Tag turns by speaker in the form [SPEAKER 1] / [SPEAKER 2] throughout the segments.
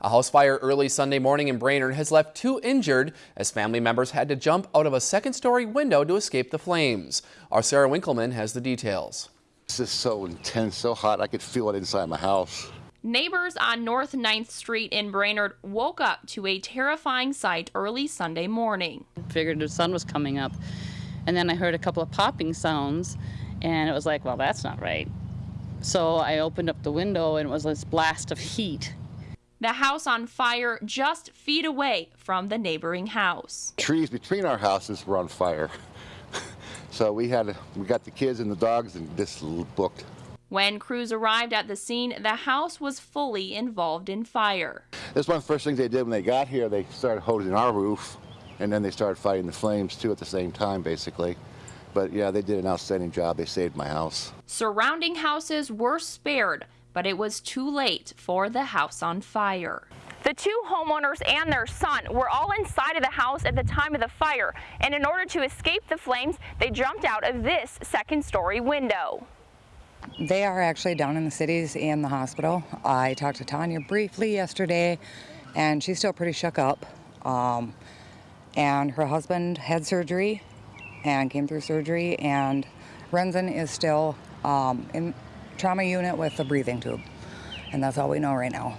[SPEAKER 1] A house fire early Sunday morning in Brainerd has left two injured as family members had to jump out of a second-story window to escape the flames. Our Sarah Winkleman has the details.
[SPEAKER 2] This is so intense, so hot, I could feel it inside my house.
[SPEAKER 3] Neighbors on North 9th Street in Brainerd woke up to a terrifying sight early Sunday morning.
[SPEAKER 4] Figured the sun was coming up, and then I heard a couple of popping sounds, and it was like, well, that's not right. So I opened up the window, and it was this blast of heat
[SPEAKER 3] the house on fire just feet away from the neighboring house.
[SPEAKER 2] Trees between our houses were on fire. so we had we got the kids and the dogs and this booked.
[SPEAKER 3] When crews arrived at the scene, the house was fully involved in fire.
[SPEAKER 2] This one of the first things they did when they got here, they started hosing our roof and then they started fighting the flames too at the same time basically. But yeah, they did an outstanding job. They saved my house.
[SPEAKER 3] Surrounding houses were spared, but it was too late for the house on fire. The two homeowners and their son were all inside of the house at the time of the fire, and in order to escape the flames, they jumped out of this second story window.
[SPEAKER 5] They are actually down in the cities in the hospital. I talked to Tanya briefly yesterday, and she's still pretty shook up. Um, and her husband had surgery and came through surgery, and Renzen is still um, in trauma unit with a breathing tube. And that's all we know right now.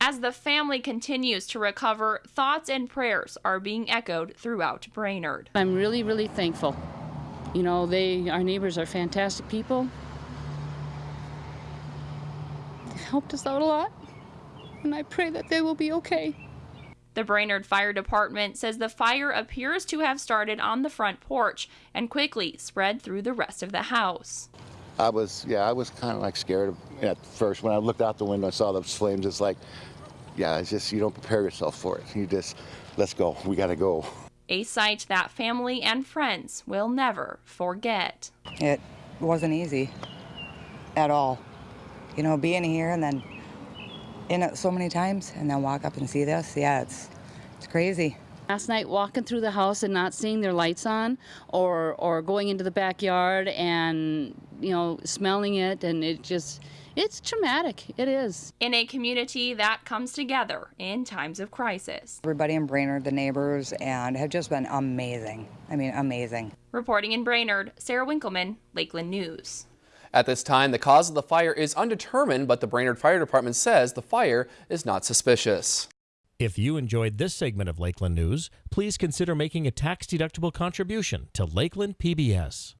[SPEAKER 3] As the family continues to recover, thoughts and prayers are being echoed throughout Brainerd.
[SPEAKER 4] I'm really, really thankful. You know, they, our neighbors are fantastic people. They helped us out a lot, and I pray that they will be okay.
[SPEAKER 3] The Brainerd Fire Department says the fire appears to have started on the front porch and quickly spread through the rest of the house.
[SPEAKER 2] I was, yeah, I was kind of like scared at first. When I looked out the window and saw those flames, it's like, yeah, it's just, you don't prepare yourself for it. You just, let's go, we got to go.
[SPEAKER 3] A sight that family and friends will never forget.
[SPEAKER 5] It wasn't easy at all. You know, being here and then in it so many times and then walk up and see this, yeah, it's, it's crazy.
[SPEAKER 4] Last night, walking through the house and not seeing their lights on, or or going into the backyard and you know smelling it, and it just it's traumatic. It is.
[SPEAKER 3] In a community that comes together in times of crisis.
[SPEAKER 5] Everybody in Brainerd, the neighbors, and have just been amazing. I mean, amazing.
[SPEAKER 3] Reporting in Brainerd, Sarah Winkleman, Lakeland News.
[SPEAKER 1] At this time, the cause of the fire is undetermined, but the Brainerd Fire Department says the fire is not suspicious.
[SPEAKER 6] If you enjoyed this segment of Lakeland News, please consider making a tax-deductible contribution to Lakeland PBS.